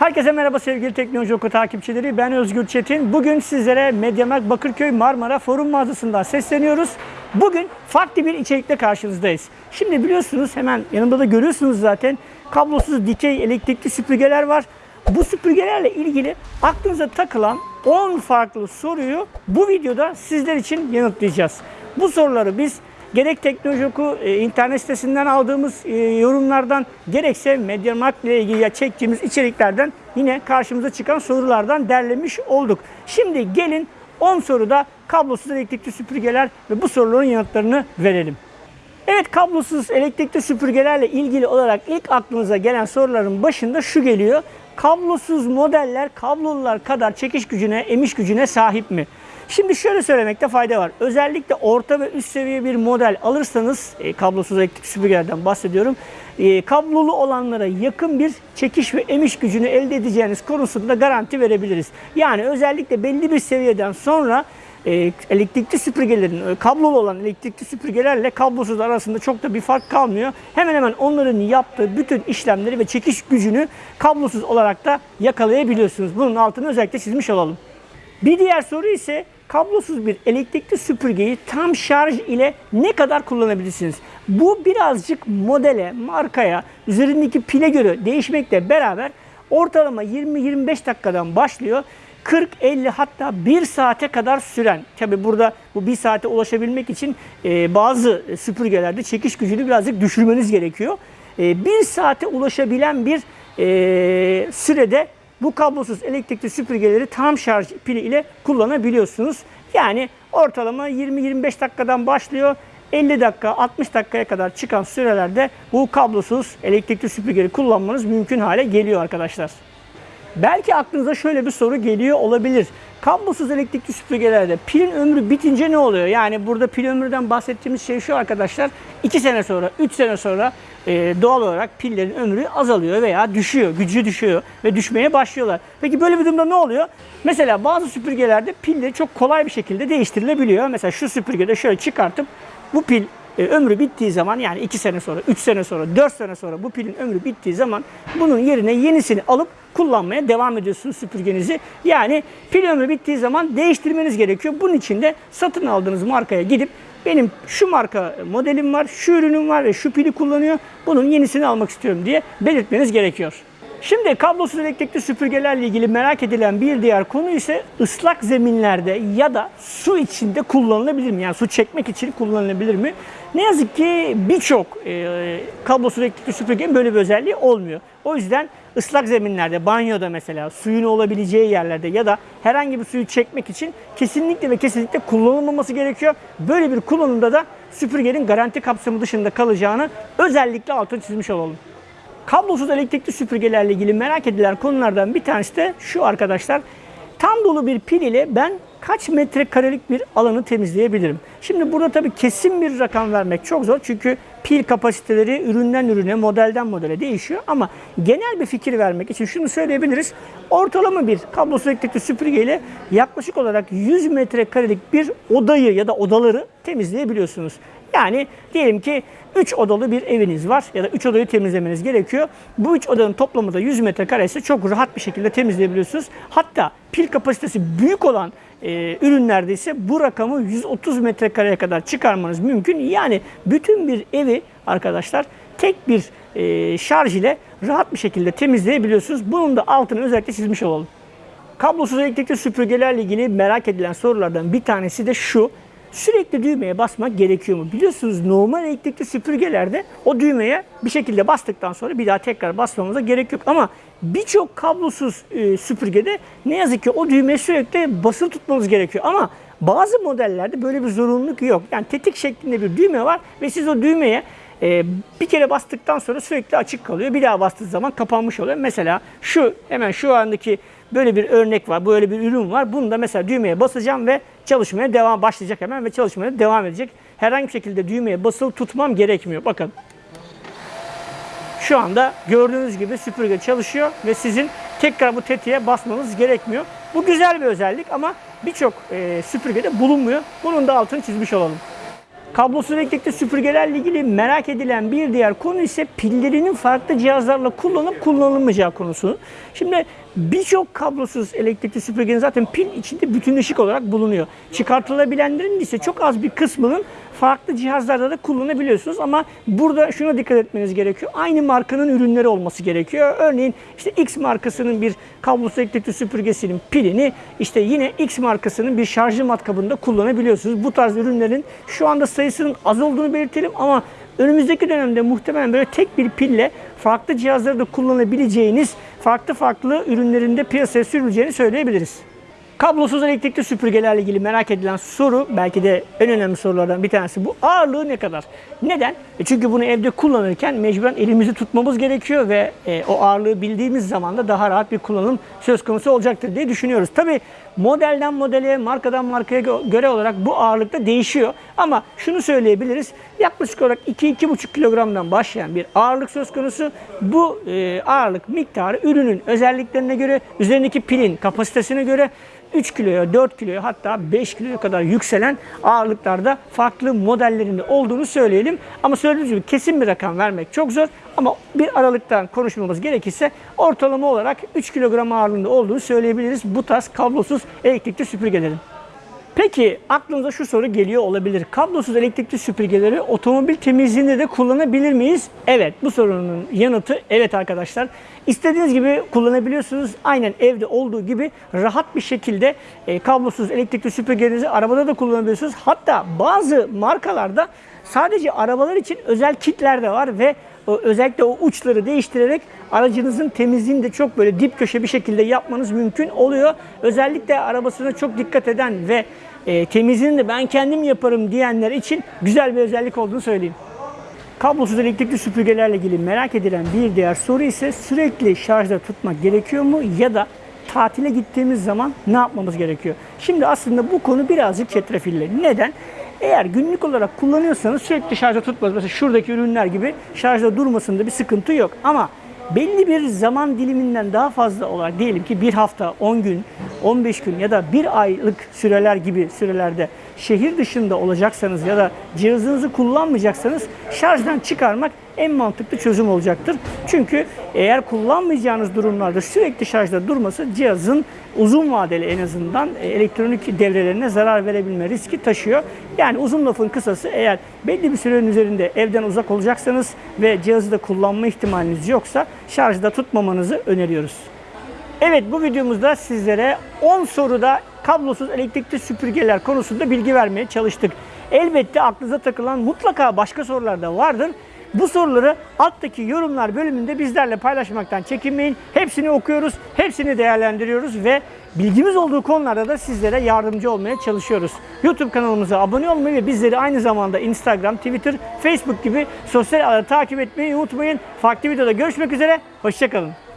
Herkese merhaba sevgili Teknoloji Oku takipçileri. Ben Özgür Çetin. Bugün sizlere Mediamarkt Bakırköy Marmara Forum mağazasından sesleniyoruz. Bugün farklı bir içerikle karşınızdayız. Şimdi biliyorsunuz hemen yanımda da görüyorsunuz zaten kablosuz dikey elektrikli süpürgeler var. Bu süpürgelerle ilgili aklınıza takılan 10 farklı soruyu bu videoda sizler için yanıtlayacağız. Bu soruları biz gerek Teknoloji e, internet sitesinden aldığımız e, yorumlardan gerekse Mediamarkt ile ilgili çektiğimiz içeriklerden yine karşımıza çıkan sorulardan derlemiş olduk. Şimdi gelin 10 soruda kablosuz elektrikli süpürgeler ve bu soruların yanıtlarını verelim. Evet kablosuz elektrikli süpürgelerle ilgili olarak ilk aklınıza gelen soruların başında şu geliyor. Kablosuz modeller kablolular kadar çekiş gücüne, emiş gücüne sahip mi? Şimdi şöyle söylemekte fayda var. Özellikle orta ve üst seviye bir model alırsanız, e, kablosuz elektrikli süpürgelerden bahsediyorum. E, kablolu olanlara yakın bir çekiş ve emiş gücünü elde edeceğiniz konusunda garanti verebiliriz. Yani özellikle belli bir seviyeden sonra e, elektrikli süpürgelerin, e, kablolu olan elektrikli süpürgelerle kablosuz arasında çok da bir fark kalmıyor. Hemen hemen onların yaptığı bütün işlemleri ve çekiş gücünü kablosuz olarak da yakalayabiliyorsunuz. Bunun altını özellikle çizmiş olalım. Bir diğer soru ise kablosuz bir elektrikli süpürgeyi tam şarj ile ne kadar kullanabilirsiniz? Bu birazcık modele, markaya, üzerindeki pile göre değişmekle beraber ortalama 20-25 dakikadan başlıyor. 40, 50 hatta 1 saate kadar süren. Tabi burada bu 1 saate ulaşabilmek için e, bazı süpürgelerde çekiş gücünü birazcık düşürmeniz gerekiyor. E, 1 saate ulaşabilen bir e, sürede bu kablosuz elektrikli süpürgeleri tam şarj pili ile kullanabiliyorsunuz. Yani ortalama 20-25 dakikadan başlıyor. 50 dakika, 60 dakikaya kadar çıkan sürelerde bu kablosuz elektrikli süpürgeleri kullanmanız mümkün hale geliyor arkadaşlar. Belki aklınıza şöyle bir soru geliyor olabilir. Kablosuz elektrikli süpürgelerde pilin ömrü bitince ne oluyor? Yani burada pil ömrüden bahsettiğimiz şey şu arkadaşlar. 2 sene sonra, 3 sene sonra e, doğal olarak pillerin ömrü azalıyor veya düşüyor, gücü düşüyor ve düşmeye başlıyorlar. Peki böyle bir durumda ne oluyor? Mesela bazı süpürgelerde pilleri çok kolay bir şekilde değiştirilebiliyor. Mesela şu süpürgede şöyle çıkartıp bu pil e, ömrü bittiği zaman yani 2 sene sonra, 3 sene sonra, 4 sene sonra bu pilin ömrü bittiği zaman bunun yerine yenisini alıp kullanmaya devam ediyorsunuz süpürgenizi. Yani pil ömrü bittiği zaman değiştirmeniz gerekiyor. Bunun için de satın aldığınız markaya gidip benim şu marka modelim var, şu ürünüm var ve şu pili kullanıyor. Bunun yenisini almak istiyorum diye belirtmeniz gerekiyor. Şimdi kablosuz elektrikli süpürgelerle ilgili merak edilen bir diğer konu ise ıslak zeminlerde ya da su içinde kullanılabilir mi? Yani su çekmek için kullanılabilir mi? Ne yazık ki birçok e, kablosuz elektrikli süpürgenin böyle bir özelliği olmuyor. O yüzden ıslak zeminlerde, banyoda mesela suyun olabileceği yerlerde ya da herhangi bir suyu çekmek için kesinlikle ve kesinlikle kullanılmaması gerekiyor. Böyle bir kullanımda da süpürgenin garanti kapsamı dışında kalacağını özellikle altını çizmiş olalım. Kablosuz elektrikli süpürgelerle ilgili merak edilen konulardan bir tanesi de şu arkadaşlar. Tam dolu bir pil ile ben kaç metrekarelik bir alanı temizleyebilirim? Şimdi burada tabii kesin bir rakam vermek çok zor. Çünkü pil kapasiteleri üründen ürüne, modelden modele değişiyor. Ama genel bir fikir vermek için şunu söyleyebiliriz. Ortalama bir kablosuz elektrikli süpürge ile yaklaşık olarak 100 metrekarelik bir odayı ya da odaları temizleyebiliyorsunuz. Yani diyelim ki 3 odalı bir eviniz var ya da 3 odayı temizlemeniz gerekiyor. Bu 3 odanın toplamı da 100 metrekare ise çok rahat bir şekilde temizleyebiliyorsunuz. Hatta pil kapasitesi büyük olan e, ürünlerde ise bu rakamı 130 metrekareye kadar çıkarmanız mümkün. Yani bütün bir evi arkadaşlar tek bir e, şarj ile rahat bir şekilde temizleyebiliyorsunuz. Bunun da altını özellikle çizmiş olalım. Kablosuz elektrikli süpürgelerle ilgili merak edilen sorulardan bir tanesi de şu. Sürekli düğmeye basmak gerekiyor mu? Biliyorsunuz normal elektrikli süpürgelerde o düğmeye bir şekilde bastıktan sonra bir daha tekrar basmamıza gerek yok. Ama birçok kablosuz e, süpürgede ne yazık ki o düğmeye sürekli basılı tutmanız gerekiyor. Ama bazı modellerde böyle bir zorunluluk yok. Yani tetik şeklinde bir düğme var ve siz o düğmeye e, bir kere bastıktan sonra sürekli açık kalıyor. Bir daha bastığı zaman kapanmış oluyor. Mesela şu hemen şu andaki böyle bir örnek var. Böyle bir ürün var. Bunu da mesela düğmeye basacağım ve çalışmaya devam başlayacak hemen ve çalışmaya devam edecek. Herhangi bir şekilde düğmeye basılı tutmam gerekmiyor. Bakın. Şu anda gördüğünüz gibi süpürge çalışıyor ve sizin tekrar bu tetiğe basmanız gerekmiyor. Bu güzel bir özellik ama birçok e, süpürgede bulunmuyor. Bunun da altını çizmiş olalım. Kablosuz elektrikli süpürgelerle ilgili merak edilen bir diğer konu ise pillerinin farklı cihazlarla kullanıp kullanılmayacağı konusu. Şimdi Birçok kablosuz elektrikli süpürgenin zaten pil içinde bütünleşik olarak bulunuyor. Çıkartılabilenlerin ise çok az bir kısmının farklı cihazlarda da kullanabiliyorsunuz ama burada şuna dikkat etmeniz gerekiyor. Aynı markanın ürünleri olması gerekiyor. Örneğin işte X markasının bir kablosuz elektrikli süpürgesinin pilini işte yine X markasının bir şarjlı matkabında kullanabiliyorsunuz. Bu tarz ürünlerin şu anda sayısının az olduğunu belirtelim ama önümüzdeki dönemde muhtemelen böyle tek bir pille farklı cihazları da kullanabileceğiniz farklı farklı ürünlerinde piyasaya sürüleceğini söyleyebiliriz. Kablosuz elektrikli süpürgelerle ilgili merak edilen soru belki de en önemli sorulardan bir tanesi bu. Ağırlığı ne kadar? Neden? E çünkü bunu evde kullanırken mecburen elimizi tutmamız gerekiyor ve e, o ağırlığı bildiğimiz zaman da daha rahat bir kullanım söz konusu olacaktır diye düşünüyoruz. Tabi modelden modele, markadan markaya gö- göre olarak bu ağırlıkta değişiyor. Ama şunu söyleyebiliriz. Yaklaşık olarak 2-2,5 kilogramdan başlayan bir ağırlık söz konusu. Bu e, ağırlık miktarı ürünün özelliklerine göre, üzerindeki pilin kapasitesine göre 3 kiloya, 4 kiloya hatta 5 kiloya kadar yükselen ağırlıklarda farklı modellerinde olduğunu söyleyelim. Ama söylediğimiz gibi kesin bir rakam vermek çok zor. Ama bir aralıktan konuşmamız gerekirse ortalama olarak 3 kilogram ağırlığında olduğunu söyleyebiliriz bu tarz kablosuz elektrikli süpürgelerin. Peki aklınıza şu soru geliyor olabilir. Kablosuz elektrikli süpürgeleri otomobil temizliğinde de kullanabilir miyiz? Evet bu sorunun yanıtı evet arkadaşlar. İstediğiniz gibi kullanabiliyorsunuz. Aynen evde olduğu gibi rahat bir şekilde e, kablosuz elektrikli süpürgelerinizi arabada da kullanabiliyorsunuz. Hatta bazı markalarda sadece arabalar için özel kitler de var ve özellikle o uçları değiştirerek aracınızın temizliğini de çok böyle dip köşe bir şekilde yapmanız mümkün oluyor. Özellikle arabasına çok dikkat eden ve e, temizliğini de ben kendim yaparım diyenler için güzel bir özellik olduğunu söyleyeyim. Kablosuz elektrikli süpürgelerle ilgili merak edilen bir diğer soru ise sürekli şarjda tutmak gerekiyor mu ya da tatile gittiğimiz zaman ne yapmamız gerekiyor? Şimdi aslında bu konu birazcık çetrefilli. Neden? Eğer günlük olarak kullanıyorsanız sürekli şarjda tutmaz. Mesela şuradaki ürünler gibi şarjda durmasında bir sıkıntı yok. Ama belli bir zaman diliminden daha fazla olarak diyelim ki bir hafta, 10 gün, 15 gün ya da bir aylık süreler gibi sürelerde şehir dışında olacaksanız ya da cihazınızı kullanmayacaksanız şarjdan çıkarmak en mantıklı çözüm olacaktır. Çünkü eğer kullanmayacağınız durumlarda sürekli şarjda durması cihazın uzun vadeli en azından e, elektronik devrelerine zarar verebilme riski taşıyor. Yani uzun lafın kısası eğer belli bir sürenin üzerinde evden uzak olacaksanız ve cihazı da kullanma ihtimaliniz yoksa şarjda tutmamanızı öneriyoruz. Evet bu videomuzda sizlere 10 soruda kablosuz elektrikli süpürgeler konusunda bilgi vermeye çalıştık. Elbette aklınıza takılan mutlaka başka sorular da vardır. Bu soruları alttaki yorumlar bölümünde bizlerle paylaşmaktan çekinmeyin. Hepsini okuyoruz, hepsini değerlendiriyoruz ve bilgimiz olduğu konularda da sizlere yardımcı olmaya çalışıyoruz. YouTube kanalımıza abone olmayı ve bizleri aynı zamanda Instagram, Twitter, Facebook gibi sosyal ağları takip etmeyi unutmayın. Farklı videoda görüşmek üzere, hoşçakalın.